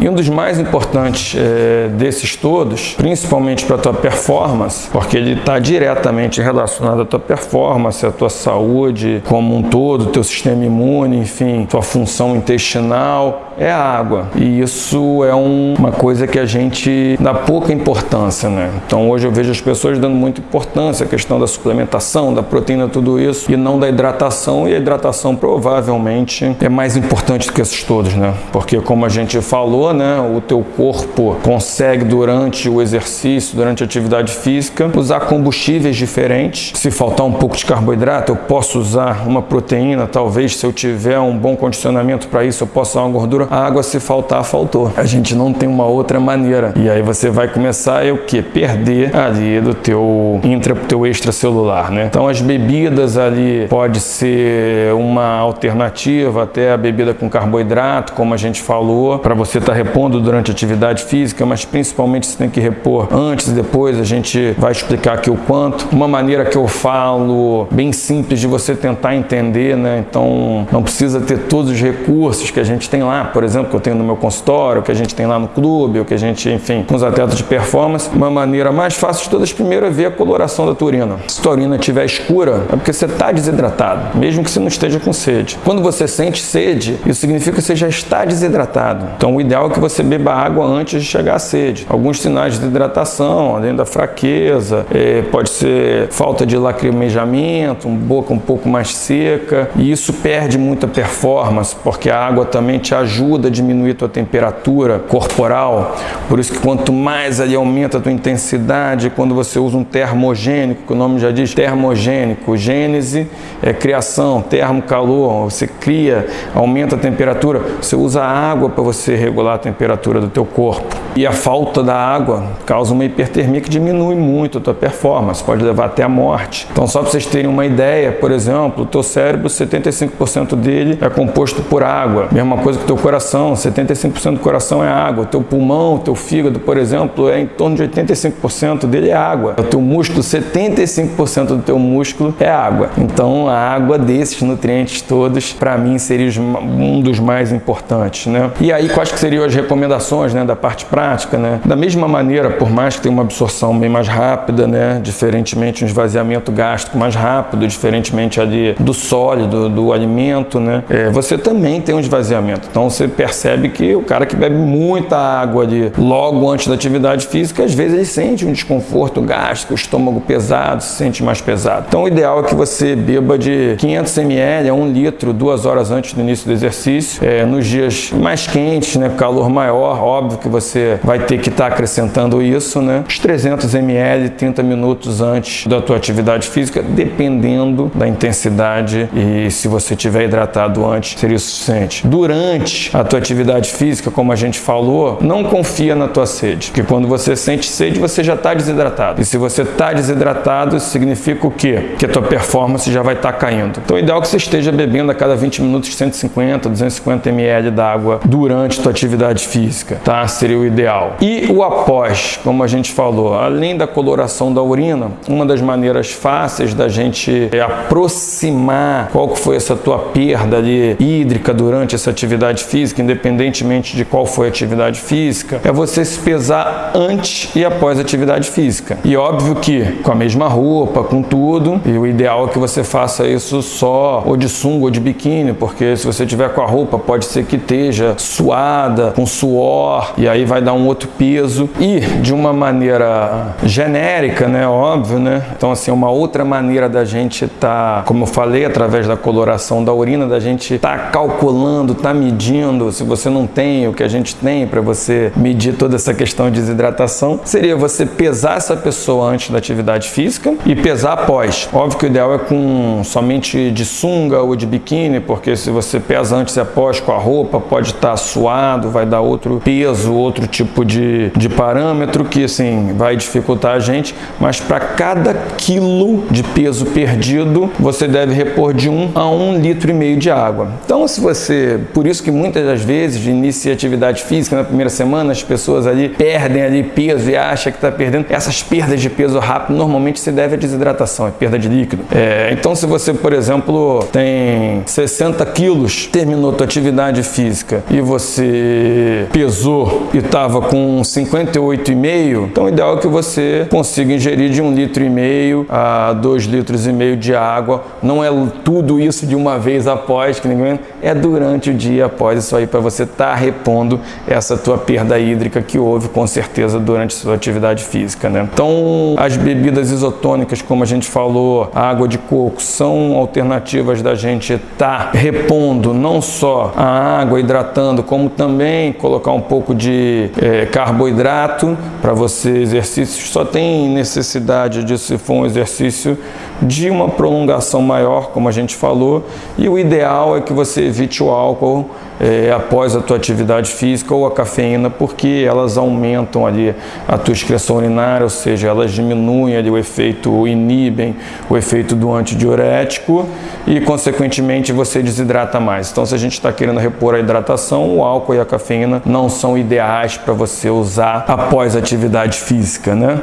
E um dos mais importantes é, desses todos, principalmente para a tua performance, porque ele está diretamente relacionado à tua performance, à tua saúde como um todo, teu sistema imune, enfim, tua função intestinal, é a água. E isso é um, uma coisa que a gente dá pouca importância, né? Então hoje eu vejo as pessoas dando muita importância à questão da suplementação, da proteína, tudo isso, e não da hidratação, e a hidratação provavelmente é mais importante do que esses todos, né? Porque como a gente falou, né, o teu corpo consegue durante o exercício, durante a atividade física, usar combustíveis diferentes. Se faltar um pouco de carboidrato, eu posso usar uma proteína, talvez se eu tiver um bom condicionamento para isso, eu posso usar uma gordura a água se faltar, faltou. A gente não tem uma outra maneira. E aí você vai começar a o que? Perder ali do teu intra, teu extracelular, né? Então as bebidas ali pode ser uma alternativa até a bebida com carboidrato, como a gente falou, para você estar tá repondo durante a atividade física, mas principalmente você tem que repor antes e depois, a gente vai explicar aqui o quanto. Uma maneira que eu falo bem simples de você tentar entender, né? Então não precisa ter todos os recursos que a gente tem lá, por exemplo, que eu tenho no meu consultório, que a gente tem lá no clube, o que a gente, enfim, com os atletas de performance, uma maneira mais fácil de todas, primeiro é ver a coloração da tua urina. Se tua urina estiver escura, é porque você está desidratado, mesmo que você não esteja com sede. Quando você sente sede, isso significa que você já está desidratado. Então, o ideal é que você beba água antes de chegar à sede. Alguns sinais de desidratação, além da fraqueza, é, pode ser falta de lacrimejamento, boca um pouco mais seca, e isso perde muita performance, porque a água também te ajuda ajuda a diminuir a tua temperatura corporal. Por isso que quanto mais ali aumenta a tua intensidade, quando você usa um termogênico, que o nome já diz termogênico, gênese é criação, termo calor, você cria, aumenta a temperatura, você usa água para você regular a temperatura do teu corpo. E a falta da água causa uma hipertermia que diminui muito a tua performance, pode levar até a morte. Então só para vocês terem uma ideia, por exemplo, o teu cérebro, 75% dele é composto por água. Mesma coisa que o teu coração, 75% do coração é água. O teu pulmão, o teu fígado, por exemplo, é em torno de 85% dele é água. O teu músculo, 75% do teu músculo é água. Então a água desses nutrientes todos, para mim, seria um dos mais importantes, né? E aí, quais que seriam as recomendações, né, da parte prática, né? Da mesma maneira, por mais que tenha uma absorção bem mais rápida, né, diferentemente um esvaziamento gástrico mais rápido, diferentemente ali do sólido, do alimento, né, é, você também tem um esvaziamento. Então você percebe que o cara que bebe muita água ali logo antes da atividade física, às vezes ele sente um desconforto gástrico, estômago pesado, se sente mais pesado. Então o ideal é que você beba de 500 ml a 1 litro duas horas antes do início do exercício. É, nos dias mais quentes, né, calor maior, óbvio que você vai ter que estar tá acrescentando isso, né? Os 300 ml 30 minutos antes da tua atividade física, dependendo da intensidade e se você tiver hidratado antes, seria o suficiente. Durante a tua atividade física, como a gente falou, não confia na tua sede, porque quando você sente sede, você já está desidratado. E se você está desidratado, significa o quê? Que a tua performance já vai estar tá caindo. Então, o ideal é que você esteja bebendo a cada 20 minutos 150, 250 ml d'água durante a tua atividade física, tá? Seria o ideal. E o após, como a gente falou, além da coloração da urina, uma das maneiras fáceis da gente aproximar qual que foi essa tua perda ali hídrica durante essa atividade física, independentemente de qual foi a atividade física, é você se pesar antes e após a atividade física. E óbvio que com a mesma roupa, com tudo, e o ideal é que você faça isso só ou de sunga ou de biquíni, porque se você tiver com a roupa, pode ser que esteja suada, com suor, e aí vai dar um outro peso. E de uma maneira genérica, né, óbvio, né? Então assim, uma outra maneira da gente tá, como eu falei, através da coloração da urina, da gente tá calculando, tá medindo, se você não tem o que a gente tem para você medir toda essa questão de desidratação, seria você pesar essa pessoa antes da atividade física e pesar após. Óbvio que o ideal é com somente de sunga ou de biquíni, porque se você pesa antes e após com a roupa, pode estar tá suado, vai dar outro peso, outro tipo de, de parâmetro que assim vai dificultar a gente, mas para cada quilo de peso perdido, você deve repor de 1 a 1 litro e meio de água. Então, se você, por isso que muitas das vezes de atividade física na primeira semana, as pessoas ali perdem ali peso e acham que está perdendo. Essas perdas de peso rápido normalmente se deve à desidratação, é perda de líquido. É, então, se você, por exemplo, tem 60 quilos, terminou tua atividade física e você pesou e estava com 58,5, então o ideal é que você consiga ingerir de um litro e meio a dois litros e meio de água. Não é tudo isso de uma vez após, que ninguém é durante o dia após isso aí para você estar tá repondo essa tua perda hídrica que houve com certeza durante sua atividade física, né? Então, as bebidas isotônicas, como a gente falou, a água de coco, são alternativas da gente estar tá repondo não só a água hidratando, como também colocar um pouco de é, carboidrato para você exercícios. Só tem necessidade disso se for um exercício de uma prolongação maior, como a gente falou, e o ideal é que você evite o álcool é, após a tua atividade física ou a cafeína, porque elas aumentam ali a tua excreção urinária, ou seja, elas diminuem ali o efeito, inibem o efeito do antidiurético e, consequentemente, você desidrata mais. Então, se a gente está querendo repor a hidratação, o álcool e a cafeína não são ideais para você usar após atividade física, né?